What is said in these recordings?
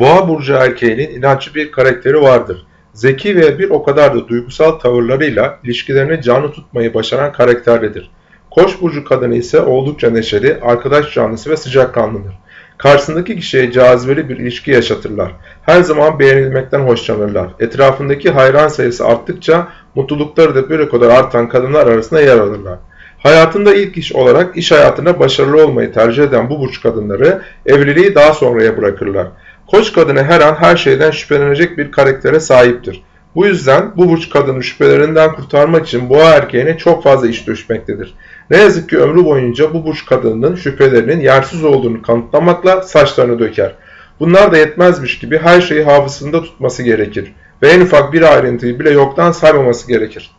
Boğa burcu erkeğinin inançlı bir karakteri vardır. Zeki ve bir o kadar da duygusal tavırlarıyla ilişkilerini canlı tutmayı başaran karakterlidir. Koç burcu kadını ise oldukça neşeli, arkadaş canlısı ve sıcakkanlıdır. Karşısındaki kişiye cazibeli bir ilişki yaşatırlar. Her zaman beğenilmekten hoşlanırlar. Etrafındaki hayran sayısı arttıkça mutlulukları da bir o kadar artan kadınlar arasında yer alırlar. Hayatında ilk iş olarak iş hayatında başarılı olmayı tercih eden bu burç kadınları evliliği daha sonraya bırakırlar. Koç kadını her an her şeyden şüphelenecek bir karaktere sahiptir. Bu yüzden bu burç kadını şüphelerinden kurtarmak için boğa erkeğine çok fazla iş düşmektedir. Ne yazık ki ömrü boyunca bu burç kadının şüphelerinin yersiz olduğunu kanıtlamakla saçlarını döker. Bunlar da yetmezmiş gibi her şeyi hafızasında tutması gerekir ve en ufak bir ayrıntıyı bile yoktan saymaması gerekir.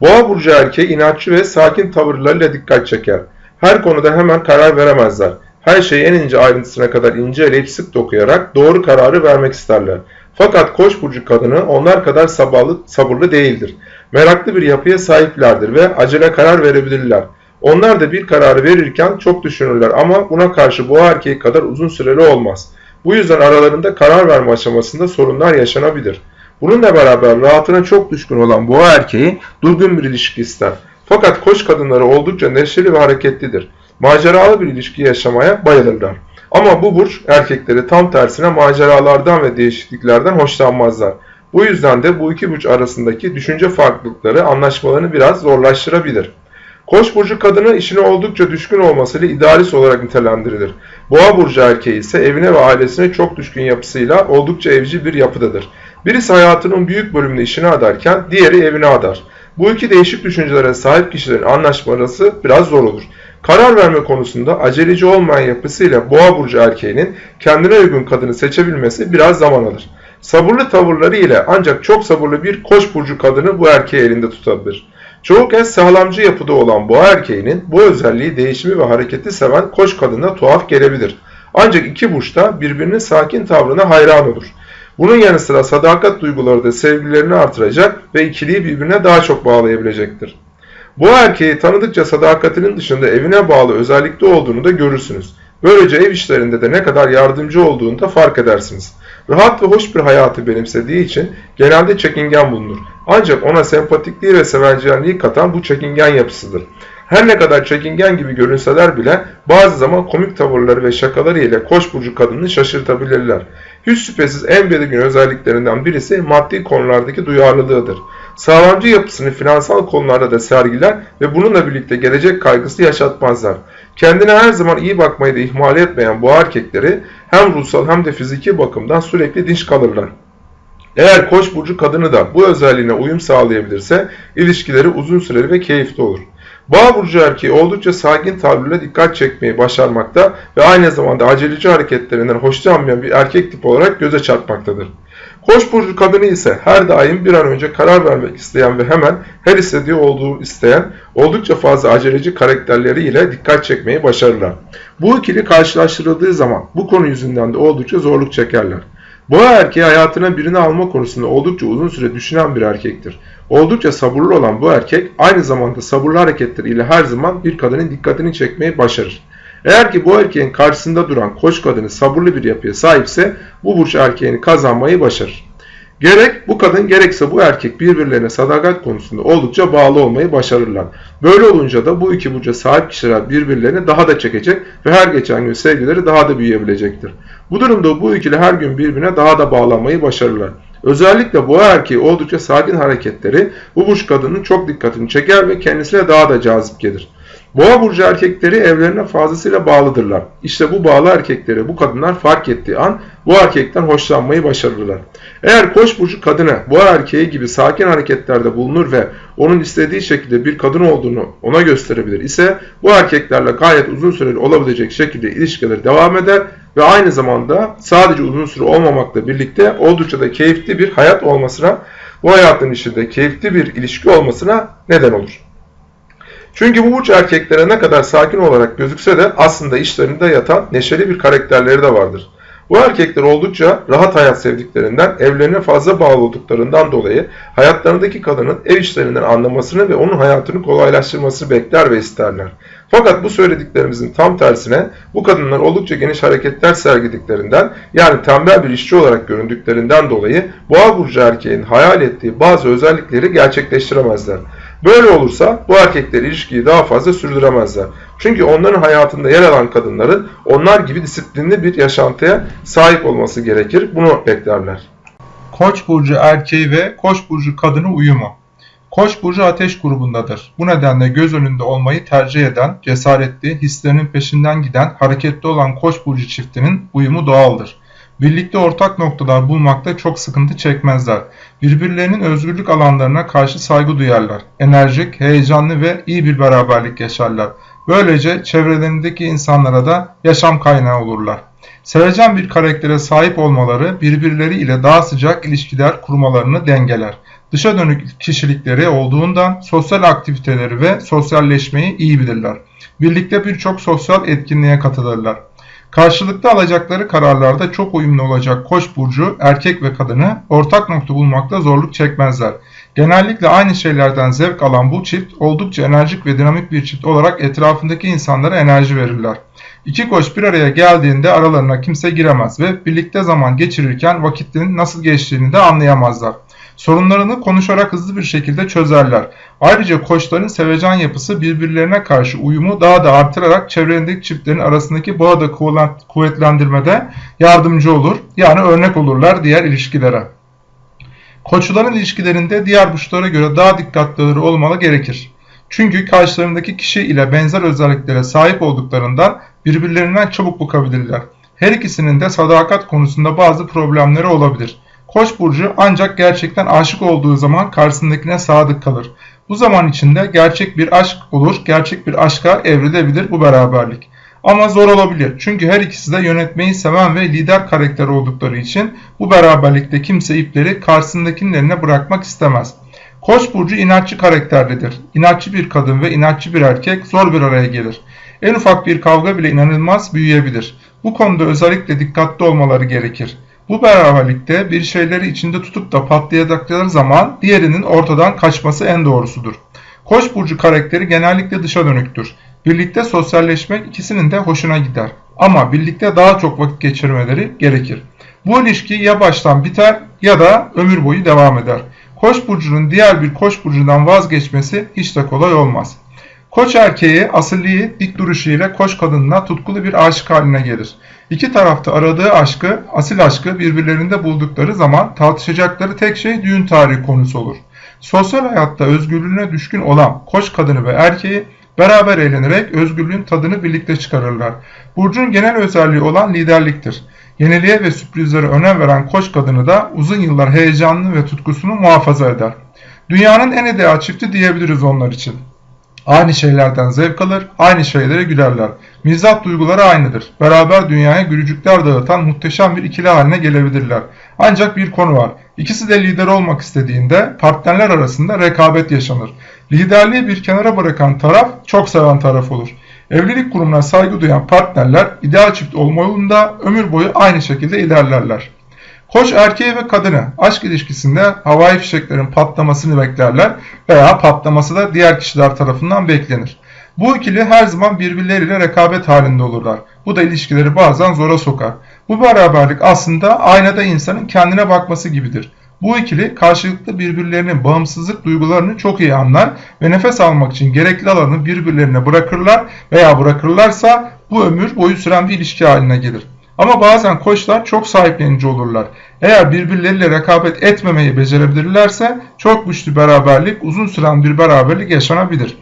Boğa burcu erkeği inatçı ve sakin tavırlarıyla dikkat çeker. Her konuda hemen karar veremezler. Her şeyi en ince ayrıntısına kadar inceleyip sık dokuyarak doğru kararı vermek isterler. Fakat koç burcu kadını onlar kadar sabırlı, sabırlı değildir. Meraklı bir yapıya sahiplerdir ve acele karar verebilirler. Onlar da bir kararı verirken çok düşünürler ama buna karşı boğa erkeği kadar uzun süreli olmaz. Bu yüzden aralarında karar verme aşamasında sorunlar yaşanabilir. Bununla beraber rahatına çok düşkün olan boğa erkeği durgun bir ilişki ister. Fakat koç kadınları oldukça neşeli ve hareketlidir. Maceralı bir ilişki yaşamaya bayılırlar. Ama bu burç erkekleri tam tersine maceralardan ve değişikliklerden hoşlanmazlar. Bu yüzden de bu iki burç arasındaki düşünce farklılıkları anlaşmalarını biraz zorlaştırabilir. Koç burcu kadını işine oldukça düşkün olmasıyla idealist olarak nitelendirilir. Boğa burcu erkeği ise evine ve ailesine çok düşkün yapısıyla oldukça evci bir yapıdadır. Birisi hayatının büyük bölümünü işine adarken diğeri evine adar. Bu iki değişik düşüncelere sahip kişilerin anlaşması biraz zor olur. Karar verme konusunda aceleci olmayan yapısıyla boğa burcu erkeğinin kendine uygun kadını seçebilmesi biraz zaman alır. Sabırlı tavırları ile ancak çok sabırlı bir koç burcu kadını bu erkeği elinde tutabilir. Çoğu kez sağlamcı yapıda olan boğa erkeğinin bu özelliği değişimi ve hareketi seven koç kadına tuhaf gelebilir. Ancak iki burç da birbirinin sakin tavrına hayran olur. Bunun yanı sıra sadakat duyguları da sevgilerini artıracak ve ikiliyi birbirine daha çok bağlayabilecektir. Bu erkeği tanıdıkça sadakatinin dışında evine bağlı özellikle olduğunu da görürsünüz. Böylece ev işlerinde de ne kadar yardımcı olduğunu da fark edersiniz. Rahat ve hoş bir hayatı benimsediği için genelde çekingen bulunur. Ancak ona sempatikliği ve sevencenliği katan bu çekingen yapısıdır. Her ne kadar çekingen gibi görünseler bile bazı zaman komik tavırları ve şakaları ile koç burcu kadını şaşırtabilirler. Hiç şüphesiz en belirgin özelliklerinden birisi maddi konulardaki duyarlılığıdır. Sağlamcı yapısını finansal konularda da sergiler ve bununla birlikte gelecek kaygısı yaşatmazlar. Kendine her zaman iyi bakmayı da ihmal etmeyen bu erkekleri hem ruhsal hem de fiziki bakımdan sürekli dinç kalırlar. Eğer koç burcu kadını da bu özelliğine uyum sağlayabilirse ilişkileri uzun süreli ve keyifli olur. Boğa burcu erkeği oldukça sakin tavrıyla dikkat çekmeyi başarmakta ve aynı zamanda aceleci hareketlerinden hoşlanmayan bir erkek tip olarak göze çarpmaktadır. Koç burcu kadını ise her daim bir an önce karar vermek isteyen ve hemen her istediği olduğu isteyen oldukça fazla aceleci karakterleriyle dikkat çekmeyi başarırlar. Bu ikili karşılaştırıldığı zaman bu konu yüzünden de oldukça zorluk çekerler. Boğa erkeği hayatına birini alma konusunda oldukça uzun süre düşünen bir erkektir. Oldukça sabırlı olan bu erkek aynı zamanda sabırlı hareketleriyle her zaman bir kadının dikkatini çekmeyi başarır. Eğer ki bu erkeğin karşısında duran koç kadını sabırlı bir yapıya sahipse bu burç erkeğini kazanmayı başarır. Gerek bu kadın gerekse bu erkek birbirlerine sadakat konusunda oldukça bağlı olmayı başarırlar. Böyle olunca da bu iki burca sahip kişiler birbirlerini daha da çekecek ve her geçen gün sevgileri daha da büyüyebilecektir. Bu durumda bu ikili her gün birbirine daha da bağlanmayı başarırlar. Özellikle boğa erkeği oldukça sakin hareketleri bu burç kadının çok dikkatini çeker ve kendisine daha da cazip gelir. Boğa burcu erkekleri evlerine fazlasıyla bağlıdırlar. İşte bu bağlı erkekleri bu kadınlar fark ettiği an bu erkekten hoşlanmayı başarırlar. Eğer koç burcu kadını boğa erkeği gibi sakin hareketlerde bulunur ve onun istediği şekilde bir kadın olduğunu ona gösterebilir ise bu erkeklerle gayet uzun süreli olabilecek şekilde ilişkileri devam eder ve aynı zamanda sadece uzun süre olmamakla birlikte oldukça da keyifli bir hayat olmasına, bu hayatın içinde keyifli bir ilişki olmasına neden olur. Çünkü bu burç erkeklere ne kadar sakin olarak gözükse de aslında işlerinde yatan neşeli bir karakterleri de vardır. Bu erkekler oldukça rahat hayat sevdiklerinden, evlerine fazla bağlı olduklarından dolayı hayatlarındaki kadının ev işlerinden anlamasını ve onun hayatını kolaylaştırmasını bekler ve isterler. Fakat bu söylediklerimizin tam tersine bu kadınlar oldukça geniş hareketler sergilediklerinden yani tembel bir işçi olarak göründüklerinden dolayı boğa burcu erkeğin hayal ettiği bazı özellikleri gerçekleştiremezler. Böyle olursa bu erkekler ilişkiyi daha fazla sürdüremezler. Çünkü onların hayatında yer alan kadınların onlar gibi disiplinli bir yaşantıya sahip olması gerekir. Bunu beklerler. Koç burcu erkeği ve Koç burcu kadını uyumu. Koç burcu ateş grubundadır. Bu nedenle göz önünde olmayı tercih eden, cesaretli, hislerinin peşinden giden, hareketli olan Koç burcu çiftinin uyumu doğaldır. Birlikte ortak noktalar bulmakta çok sıkıntı çekmezler. Birbirlerinin özgürlük alanlarına karşı saygı duyarlar. Enerjik, heyecanlı ve iyi bir beraberlik yaşarlar. Böylece çevrelerindeki insanlara da yaşam kaynağı olurlar. Sevecen bir karaktere sahip olmaları birbirleri ile daha sıcak ilişkiler kurmalarını dengeler. Dışa dönük kişilikleri olduğundan sosyal aktiviteleri ve sosyalleşmeyi iyi bilirler. Birlikte birçok sosyal etkinliğe katılırlar. Karşılıklı alacakları kararlarda çok uyumlu olacak Koç burcu erkek ve kadını ortak nokta bulmakta zorluk çekmezler. Genellikle aynı şeylerden zevk alan bu çift oldukça enerjik ve dinamik bir çift olarak etrafındaki insanlara enerji verirler. İki koç bir araya geldiğinde aralarına kimse giremez ve birlikte zaman geçirirken vakitlerin nasıl geçtiğini de anlayamazlar. Sorunlarını konuşarak hızlı bir şekilde çözerler. Ayrıca koçların sevecen yapısı birbirlerine karşı uyumu daha da artırarak çevrelerindeki çiftlerin arasındaki bağı da kuvvetlendirmede yardımcı olur. Yani örnek olurlar diğer ilişkilere. Koçların ilişkilerinde diğer burçlara göre daha dikkatlileri olmalı gerekir. Çünkü karşılarındaki kişi ile benzer özelliklere sahip olduklarından birbirlerinden çabuk bukabilirler. Her ikisinin de sadakat konusunda bazı problemleri olabilir. Koç burcu ancak gerçekten aşık olduğu zaman karşısındakine sadık kalır. Bu zaman içinde gerçek bir aşk olur, gerçek bir aşka evrilebilir bu beraberlik. Ama zor olabilir çünkü her ikisi de yönetmeyi seven ve lider karakter oldukları için bu beraberlikte kimse ipleri karşısındakinin eline bırakmak istemez. Koç burcu inatçı karakterlidir. İnatçı bir kadın ve inatçı bir erkek zor bir araya gelir. En ufak bir kavga bile inanılmaz büyüyebilir. Bu konuda özellikle dikkatli olmaları gerekir. Bu beraberlikte bir şeyleri içinde tutup da patlayacakları zaman diğerinin ortadan kaçması en doğrusudur. Koç burcu karakteri genellikle dışa dönüktür. Birlikte sosyalleşmek ikisinin de hoşuna gider. Ama birlikte daha çok vakit geçirmeleri gerekir. Bu ilişki ya baştan biter ya da ömür boyu devam eder. Koç burcunun diğer bir koç burcundan vazgeçmesi hiç de kolay olmaz. Koç erkeği asilliği, dik duruşu ile koç kadınına tutkulu bir aşık haline gelir. İki tarafta aradığı aşkı, asil aşkı birbirlerinde buldukları zaman tartışacakları tek şey düğün tarihi konusu olur. Sosyal hayatta özgürlüğüne düşkün olan koç kadını ve erkeği beraber eğlenerek özgürlüğün tadını birlikte çıkarırlar. Burcun genel özelliği olan liderliktir. Yeniliğe ve sürprizlere önem veren koç kadını da uzun yıllar heyecanlı ve tutkusunu muhafaza eder. Dünyanın en ideal çifti diyebiliriz onlar için. Aynı şeylerden zevk alır, aynı şeylere gülerler. Mizah duyguları aynıdır. Beraber dünyaya gülücükler dağıtan muhteşem bir ikili haline gelebilirler. Ancak bir konu var. İkisi de lider olmak istediğinde partnerler arasında rekabet yaşanır. Liderliği bir kenara bırakan taraf çok seven taraf olur. Evlilik kurumuna saygı duyan partnerler ideal çift olma yolunda ömür boyu aynı şekilde ilerlerler. Koç erkeği ve kadını aşk ilişkisinde havai fişeklerin patlamasını beklerler veya patlaması da diğer kişiler tarafından beklenir. Bu ikili her zaman birbirleriyle rekabet halinde olurlar. Bu da ilişkileri bazen zora sokar. Bu beraberlik aslında aynada insanın kendine bakması gibidir. Bu ikili karşılıklı birbirlerinin bağımsızlık duygularını çok iyi anlar ve nefes almak için gerekli alanı birbirlerine bırakırlar veya bırakırlarsa bu ömür boyu süren bir ilişki haline gelir. Ama bazen koçlar çok sahiplenici olurlar. Eğer birbirleriyle rekabet etmemeyi becerebilirlerse çok güçlü beraberlik, uzun süren bir beraberlik yaşanabilir.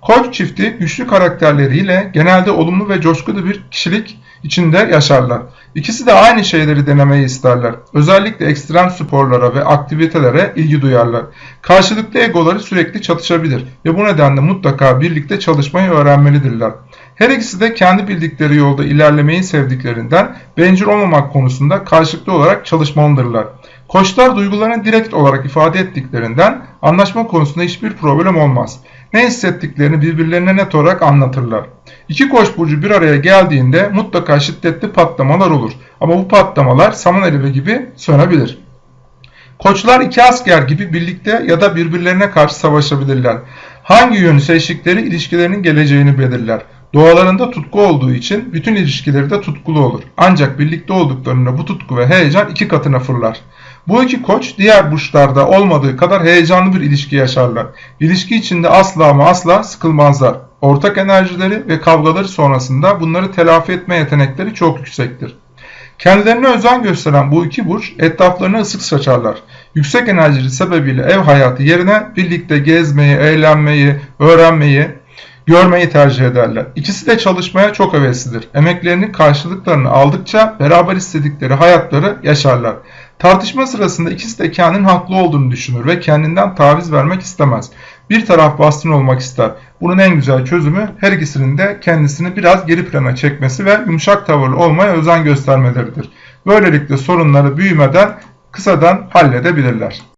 Koç çifti güçlü karakterleriyle genelde olumlu ve coşkulu bir kişilik içinde yaşarlar. İkisi de aynı şeyleri denemeyi isterler. Özellikle ekstrem sporlara ve aktivitelere ilgi duyarlar. Karşılıklı egoları sürekli çatışabilir ve bu nedenle mutlaka birlikte çalışmayı öğrenmelidirler. Her ikisi de kendi bildikleri yolda ilerlemeyi sevdiklerinden bencil olmamak konusunda karşılıklı olarak çalışmalıdırlar. Koçlar duygularını direkt olarak ifade ettiklerinden anlaşma konusunda hiçbir problem olmaz. ne hissettiklerini birbirlerine net olarak anlatırlar. İki koç burcu bir araya geldiğinde mutlaka şiddetli patlamalar olur. Ama bu patlamalar saman alevi gibi sönebilir. Koçlar iki asker gibi birlikte ya da birbirlerine karşı savaşabilirler. Hangi yönü seçtikleri ilişkilerinin geleceğini belirler. Doğalarında tutku olduğu için bütün ilişkileri de tutkulu olur. Ancak birlikte olduklarında bu tutku ve heyecan iki katına fırlar. Bu iki koç diğer burçlarda olmadığı kadar heyecanlı bir ilişki yaşarlar. İlişki içinde asla ama asla sıkılmazlar. Ortak enerjileri ve kavgaları sonrasında bunları telafi etme yetenekleri çok yüksektir. Kendilerine özen gösteren bu iki burç etraflarına ısık saçarlar. Yüksek enerjili sebebiyle ev hayatı yerine birlikte gezmeyi, eğlenmeyi, öğrenmeyi, görmeyi tercih ederler. İkisi de çalışmaya çok heveslidir. Emeklerinin karşılıklarını aldıkça beraber istedikleri hayatları yaşarlar. Tartışma sırasında ikisi de kendinin haklı olduğunu düşünür ve kendinden taviz vermek istemez. Bir taraf baskın olmak ister. Bunun en güzel çözümü her ikisinin de kendisini biraz geri plana çekmesi ve yumuşak tavırlı olmaya özen göstermeleridir. Böylelikle sorunları büyümeden kısadan halledebilirler.